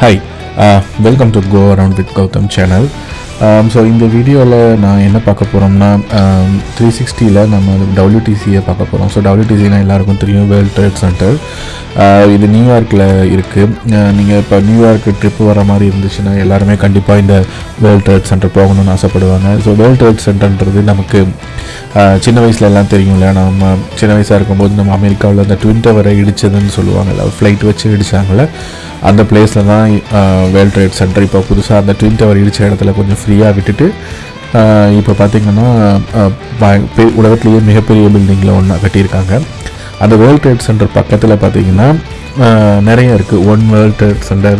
Hi welcome to go around with Gautham channel so இந்த வீடியோவில் நான் என்ன பார்க்க போகிறோம்னா த்ரீ um, சிக்ஸ்டியில் நம்ம டபிள்யூடிசியை பார்க்க போகிறோம் ஸோ டபிள்யூடிசினா எல்லாருக்கும் தெரியும் வேர்ல்ட் ட்ரேட் சென்டர் இது நியூயார்க்கில் இருக்குது uh, நீங்கள் இப்போ நியூயார்க்கு ட்ரிப்பு வர மாதிரி இருந்துச்சுன்னா எல்லாருமே கண்டிப்பாக இந்த வேர்ல்ட் ட்ரேட் சென்டர் போகணும்னு ஆசைப்படுவாங்க. ஸோ வேர்ல்ட் ட்ரேட் சென்டர்ன்றது நமக்கு uh, சின்ன வயசுல எல்லாம் தெரியும்ல நம்ம சின்ன வயசாக இருக்கும்போது நம்ம அமெரிக்காவில் அந்த ட்வின் டவரை இடிச்சதுன்னு சொல்லுவாங்கல்ல ஃப்ளைட் வச்சு இடிச்சாங்கல்ல. அந்த பிளேஸில் தான் வேர்ல்ட் ட்ரேட் சென்டர் இப்போ புதுசாக அந்த ட்வின் டவர் இடித்த இடத்துல கொஞ்சம் ஃப்ரீயாக விட்டுட்டு இப்போ பார்த்திங்கன்னா உலகத்துலேயே மிகப்பெரிய பில்டிங்கில் ஒன்றா கட்டியிருக்காங்க. அந்த வேர்ல்ட் ட்ரேட் சென்டர் பக்கத்தில் பார்த்தீங்கன்னா நிறைய இருக்குது one World Trade Center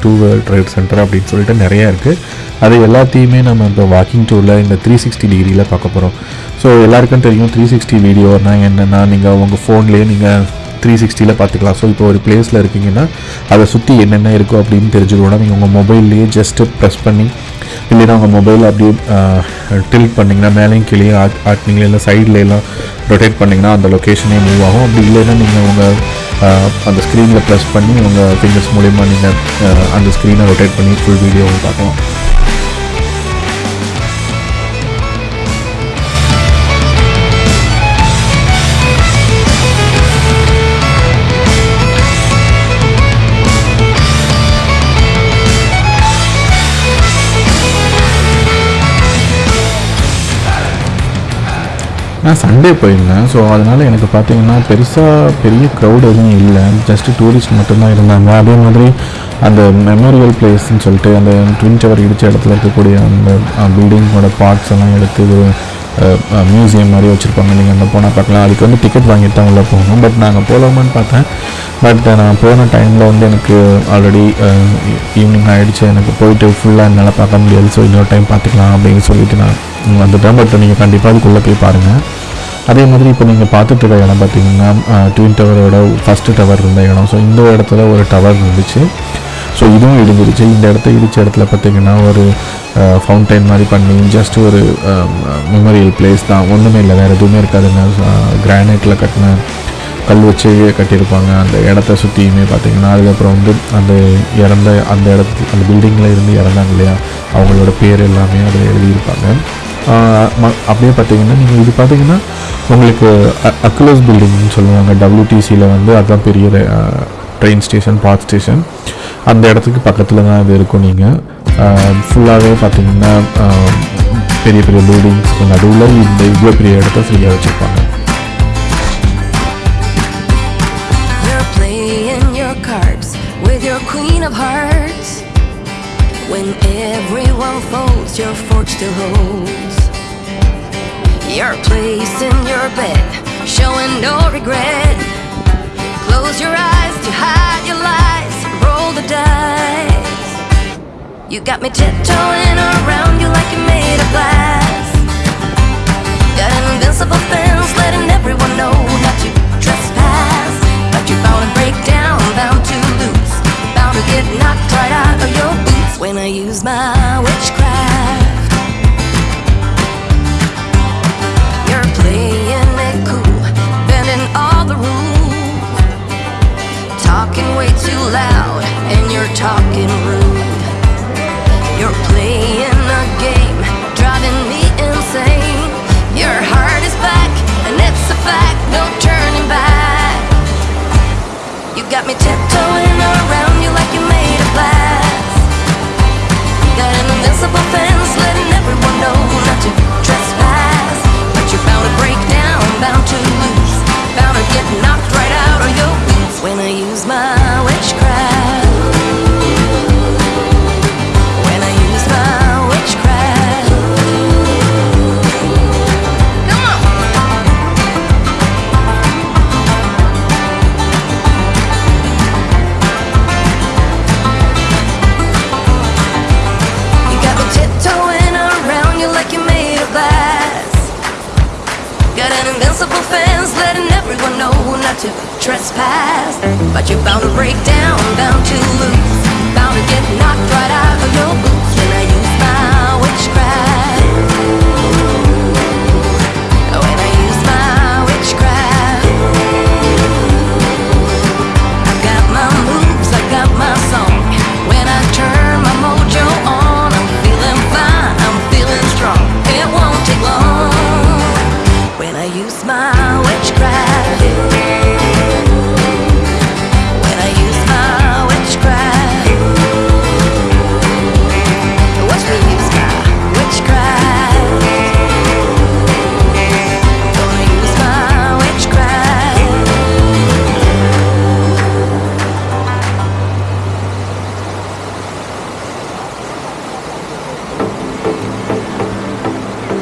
two World Trade Center அப்படின்னு சொல்லிட்டு நிறைய இருக்குது அது எல்லாத்தையுமே நம்ம இப்போ வாக்கிங் டூரில் இந்த த்ரீ சிக்ஸ்டி டிகிரியில் பார்க்க போகிறோம் ஸோ எல்லாருக்கும் தெரியும் த்ரீ சிக்ஸ்டி வீடியோனால் என்னென்னா நீங்கள் உங்கள் ஃபோன்லேயே நீங்கள் த்ரீ சிக்ஸ்டியில் பார்த்துக்கலாம். ஸோ இப்போ ஒரு பிளேஸில் இருக்கீங்கன்னா அதை சுற்றி என்னென்ன இருக்கோ அப்படின்னு தெரிஞ்சுக்கணும் நீங்கள் உங்கள் மொபைல்லையே ஜஸ்ட்டு ப்ரெஸ் பண்ணி இல்லைன்னா உங்கள் மொபைல் அப்படியே டில்ட் பண்ணிங்கன்னா மேலேயும் கீழே ஆட் ஆட்டினீங்களா இல்லை சைடில் எல்லாம் ரொட்டேட் பண்ணிங்கன்னா அந்த லொக்கேஷனே மூவ் ஆகும். அப்படி இல்லைன்னா நீங்கள் உங்கள் அந்த ஸ்க்ரீனில் ப்ரெஸ் பண்ணி உங்கள் ஃபிங்கர்ஸ் மூலிமா நீங்கள் அந்த ஸ்க்ரீனை ரொட்டேட் பண்ணி ஃபுல் வீடியோவும் பார்க்கலாம். நான் சண்டே போயிருந்தேன். ஸோ அதனால் எனக்கு பார்த்தீங்கன்னா பெருசாக பெரிய க்ரௌட் எதுவும் இல்லை. ஜஸ்ட்டு டூரிஸ்ட் மட்டும்தான் இருந்தாங்க. அதே மாதிரி அந்த மெமோரியல் பிளேஸ்ன்னு சொல்லிட்டு அந்த ட்வின் டவர் இடித்த இடத்துல இருக்கக்கூடிய அந்த பில்டிங்கோட பார்ட்ஸ் எல்லாம் எடுத்து ஒரு மியூசியம் மாதிரி வச்சுருப்பாங்க. நீங்கள் அங்கே போனால் பார்க்கலாம். அதுக்கு வந்து டிக்கெட் வாங்கிட்டு தான் உள்ளே போகணும். பட் நாங்கள் போகலாமான்னு பார்த்தேன். பட் நான் போன டைமில் வந்து எனக்கு ஆல்ரெடி ஈவினிங் ஆகிடுச்சு எனக்கு போயிட்டு ஃபுல்லாக என்னால் பார்க்க முடியாது. ஸோ இன்னொரு டைம் பார்த்துக்கலாம் அப்படின்னு சொல்லிட்டு நான் வந்துட்டேன். பட் நீங்கள் கண்டிப்பாக அதுக்குள்ளே போய் பாருங்கள் அதே மாதிரி இப்போ நீங்கள் பார்த்துட்டு இருக்க இடம் பார்த்தீங்கன்னா ட்வின் டவரோட ஃபஸ்ட்டு டவர் இருந்த இடம். ஸோ இந்த இடத்துல ஒரு டவர் இருந்துச்சு. ஸோ இதுவும் இடிஞ்சிருச்சு. இந்த இடத்த இடித்த இடத்துல பார்த்தீங்கன்னா ஒரு ஃபவுண்டைன் மாதிரி பண்ணி ஜஸ்ட் ஒரு மெமரியல் பிளேஸ் தான். ஒன்றுமே இல்லை வேறு எதுவுமே இருக்காதுங்க கிரானைட்டில் கட்டின கல் வச்சு கட்டியிருப்பாங்க. அந்த இடத்த சுற்றியுமே பார்த்தீங்கன்னா அதுக்கப்புறம் வந்து அந்த இறந்த அந்த இடத்துக்கு அந்த பில்டிங்கில் இருந்து இறந்தாங்க இல்லையா? அவங்களோட பேர் எல்லாமே அதில் எழுதியிருப்பாங்க. ம- அப்படியே பார்த்தீங்கன்னா நீங்கள் இது பார்த்தீங்கன்னா உங்களுக்கு அக்குலஸ் பில்டிங்னு சொல்லுவாங்க. டபிள்யூடிசியில் வந்து அதுதான் பெரிய ட்ரெயின் ஸ்டேஷன் பார்க் ஸ்டேஷன் அந்த இடத்துக்கு பக்கத்தில் தான் இது இருக்கும் நீங்கள் ஃபுல்லாகவே பார்த்தீங்கன்னா ஆஹ் பெரிய பெரிய பில்டிங்ஸ்க்கு நடுவில் இந்த இவ்வளோ பெரிய இடத்த ஃப்ரீயாக வச்சுருப்பாங்க You're playing your cards with your queen of hearts. When everyone folds, your fork still holds. You're placing your bet, showing no regret. Close your eyes to hide your lies, roll the dice. You got me tiptoeing around trespass. But you're bound to break down, bound to lose,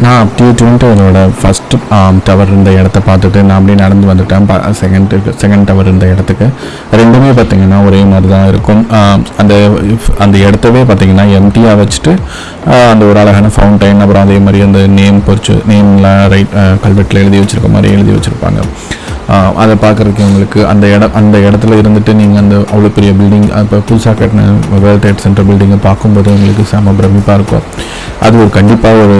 நான் அப்படியே twin டவரோட first tower இருந்த இடத்த பார்த்துட்டு நான் அப்படியே நடந்து வந்துட்டேன். Second second tower இருந்த இடத்துக்கு. ரெண்டுமே பார்த்தீங்கன்னா ஒரே மாதிரி தான் இருக்கும். Um, அந்த அந்த இடத்தவே பார்த்தீங்கன்னா எம்டியாக வச்சுட்டு uh, அந்த ஒரு அழகான ஃபவுண்டைன் அப்புறம் அதே மாதிரி அந்த நேம் பொறிச்சு நேம்லாம் ரைட் கல்வெட்டில் எழுதி வச்சிருக்க மாதிரி எழுதி வச்சுருப்பாங்க. அதை பார்க்குறதுக்கு உங்களுக்கு அந்த இடம் அந்த இடத்துல இருந்துட்டு நீங்கள் அந்த அவ்வளோ பெரிய பில்டிங் இப்போ புதுசாக கட்டின வேர்ல்ட் ட்ரேட் சென்டர் பில்டிங்கை பார்க்கும்போது உங்களுக்கு செம பிரமிப்பாக இருக்கும். அது ஒரு கண்டிப்பாக ஒரு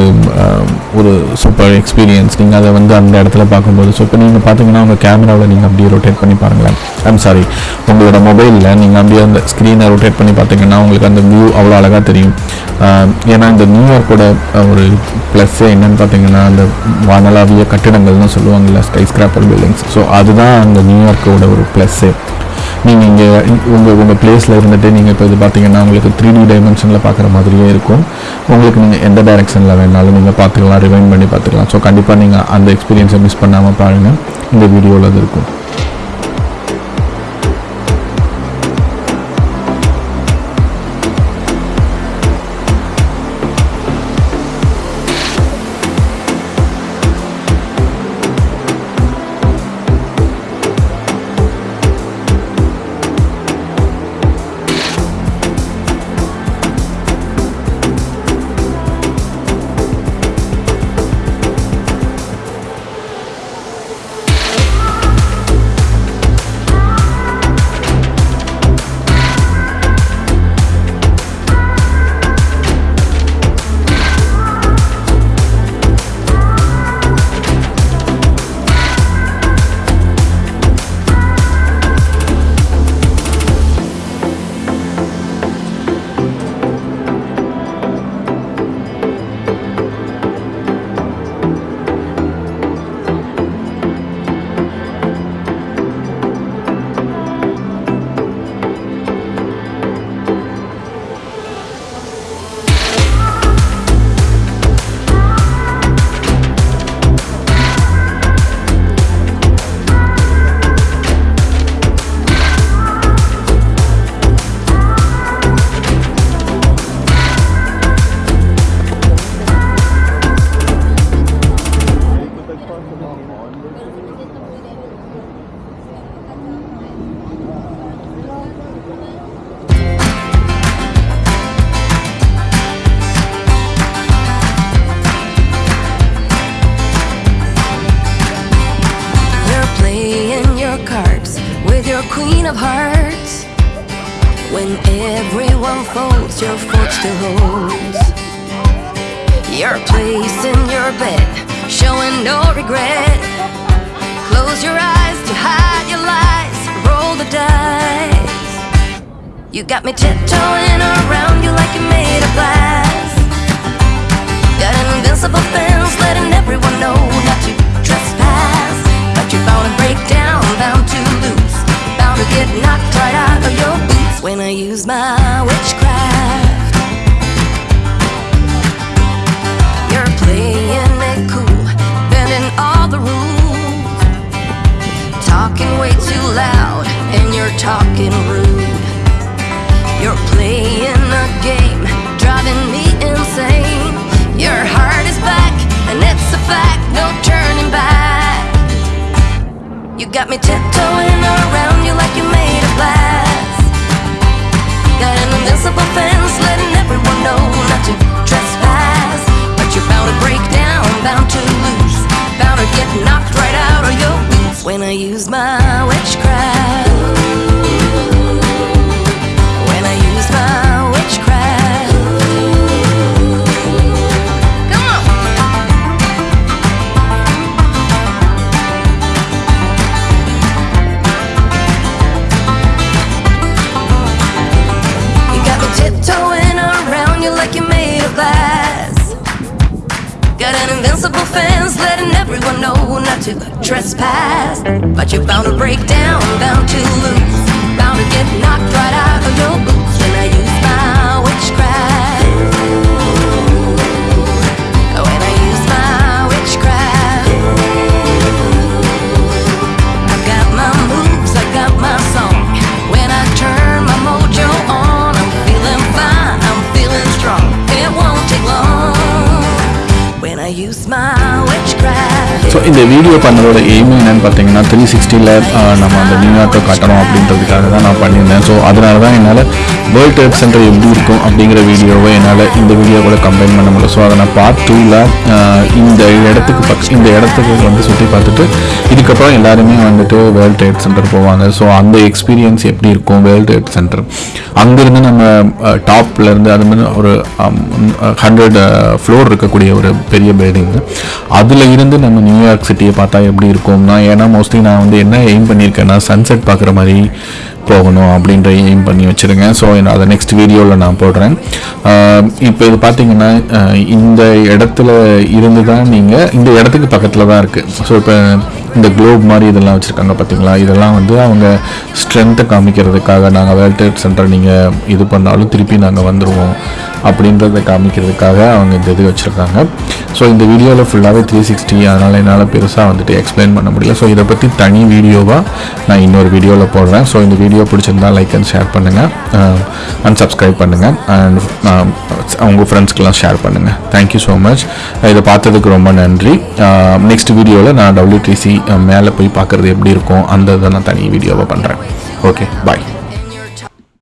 ஒரு சூப்பர் எக்ஸ்பீரியன்ஸ் நீங்கள் அதை வந்து அந்த இடத்துல பார்க்கும்போது ஸோ இப்போ நீங்கள் பார்த்தீங்கன்னா உங்கள் கேமராவில் நீங்கள் அப்படியே ரொட்டேட் பண்ணி பாருங்களேன். ஐம் சாரி உங்களோட மொபைலில் நீங்கள் அப்படியே அந்த ஸ்க்ரீனை ரொட்டேட் பண்ணி பார்த்தீங்கன்னா உங்களுக்கு அந்த வியூ அவ்வளோ அழகாக தெரியும். ஏன்னா இந்த நியூயார்க்கோட ஒரு ப்ளஸ்ஸே என்னன்னு பார்த்தீங்கன்னா அந்த வானலாவிய கட்டிடங்கள்னு சொல்லுவாங்கல்ல ஸ்கை ஸ்கிராப்பர் பில்டிங்ஸ் ஸோ அதுதான் அந்த நியூயார்க்கோட ஒரு ப்ளஸ்ஸே நீங்கள் இங்கே உங்கள் உங்கள் பிளேஸில் இருந்துட்டு நீங்கள் இப்போ இது பார்த்தீங்கன்னா உங்களுக்கு த்ரீ டி டைமென்ஷனில் பார்க்குற மாதிரியே இருக்கும். உங்களுக்கு நீங்கள் எந்த டைரெக்ஷனில் வேணாலும் நீங்கள் பார்த்துக்கலாம் ரிவைன் பண்ணி பார்த்துக்கலாம் ஸோ கண்டிப்பாக நீங்கள் அந்த எக்ஸ்பீரியன்ஸை மிஸ் பண்ணாமல் பாருங்கள் இந்த வீடியோவில் அது இருக்கும். Of hearts. When everyone folds, your fork still holds. Your place in your bed, showing no regret. Close your eyes to hide your lies, roll the dice. You got me tiptoeing around you like you're made of glass. Got an invincible fence letting everyone know not to trespass. But you're bound to break down, bound to lose, bound to get knocked right out of your boots when I use my witchcraft. You're playing it cool, bending all the rules, talking way too loud, and you're talking rude. You're playing a game, driving me insane. Your heart is back, and it's a fact, no turning back. You got me tiptoeing Invincible fence letting everyone know not to trespass. But you're bound to break down, bound to lose, bound to get knocked right out of your boots when I use my witchcraft. use my so இந்த video பண்ணதோட aim என்னன்னு பார்த்தீங்கன்னா three சிக்ஸ்டியில் நம்ம அந்த நியூயார்க்கை காட்டணும் அப்படின்றதுக்காக தான் நான் பண்ணியிருந்தேன். ஸோ அதனால தான் என்னால் வேர்ல்ட் ட்ரேட் சென்டர் எப்படி இருக்கும் அப்படிங்கிற வீடியோவை என்னால் இந்த வீடியோ கூட கம்பைன் பண்ண முடியல. ஸோ அதை நான் பார்ட் டூவில் இந்த இடத்துக்கு பக் இந்த இடத்துக்கு வந்து சுற்றி பார்த்துட்டு இதுக்கப்புறம் எல்லாருமே வந்துட்டு வேர்ல்ட் ட்ரேட் சென்டர் போவாங்க. ஸோ அந்த எக்ஸ்பீரியன்ஸ் எப்படி இருக்கும் வேர்ல்ட் ட்ரேட் சென்டர் அங்கேருந்து நம்ம டாப்லேருந்து அது மாதிரி ஒரு ஹண்ட்ரட் ஃப்ளோர் இருக்கக்கூடிய ஒரு பெரிய பில்டிங் அதில் இருந்து நம்ம நியூ நியூயார்க் சிட்டியை பார்த்தா எப்படி இருக்கும்னா ஏன்னா மோஸ்ட்லி நான் வந்து என்ன எய்ம் பண்ணியிருக்கேன்னா சன்செட் பார்க்குற மாதிரி போகணும் அப்படின்ற எய்ம் பண்ணி வச்சுருங்க. ஸோ அதை நெக்ஸ்ட் வீடியோவில் நான் போடுறேன். இப்போ இது பார்த்தீங்கன்னா இந்த இடத்துல இருந்து தான் நீங்கள் இந்த இடத்துக்கு பக்கத்தில் தான் இருக்குது ஸோ இப்போ இந்த குளோப் மாதிரி இதெல்லாம் வச்சுருக்காங்க பார்த்தீங்களா இதெல்லாம் வந்து அவங்க ஸ்ட்ரென்த்தை காமிக்கிறதுக்காக நாங்கள் வேர்ல்ட் ட்ரேட் சென்டர் நீங்கள் இது பண்ணாலும் திருப்பி நாங்கள் வந்துடுவோம் அப்படின்றத காமிக்கிறதுக்காக அவங்க இந்த இது வச்சுருக்காங்க. ஸோ இந்த வீடியோவில் ஃபுல்லாகவே த்ரீ சிக்ஸ்டி அதனால் என்னால் பெருசாக வந்துட்டு எக்ஸ்பிளைன் பண்ண முடியல. ஸோ இதை பற்றி தனி வீடியோவாக நான் இன்னொரு வீடியோவில் போடுறேன். ஸோ இந்த வீடியோ பிடிச்சிருந்தா லைக் அண்ட் ஷேர் பண்ணுங்கள் அண்ட் சப்ஸ்கிரைப் பண்ணுங்கள் அண்ட் உங்கள் ஃப்ரெண்ட்ஸ்க்கெலாம் ஷேர் பண்ணுங்கள் தேங்க்யூ ஸோ மச் இதை பார்த்ததுக்கு ரொம்ப நன்றி. நெக்ஸ்ட் வீடியோவில் நான் டபிள்யூடிசி மேலே போய் பார்க்குறது எப்படி இருக்கும்? அந்த இதை நான் தனி வீடியோவை பண்ணுறேன் ஓகே பாய்